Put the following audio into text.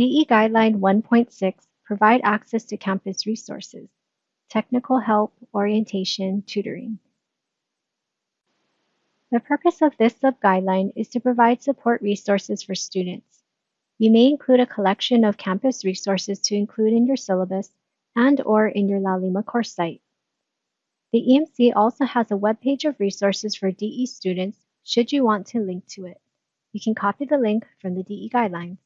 DE Guideline 1.6 Provide access to campus resources, technical help, orientation, tutoring. The purpose of this sub-guideline is to provide support resources for students. You may include a collection of campus resources to include in your syllabus and or in your Laulima course site. The EMC also has a web page of resources for DE students should you want to link to it. You can copy the link from the DE guidelines.